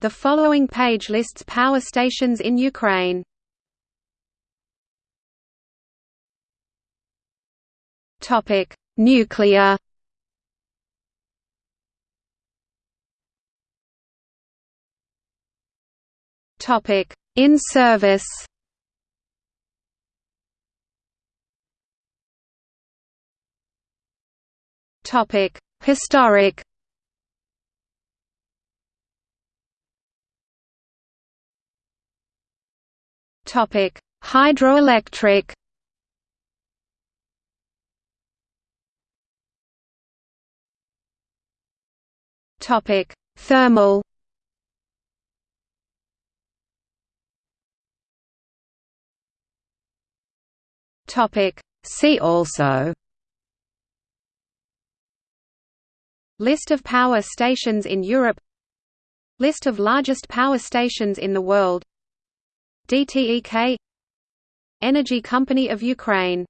The following page lists power stations in Ukraine. Topic: Nuclear. Topic: In service. Topic: Historic. Topic: Hydroelectric. Topic: Thermal. Topic: See also. List of power stations in Europe List of largest power stations in the world DTEK Energy Company of Ukraine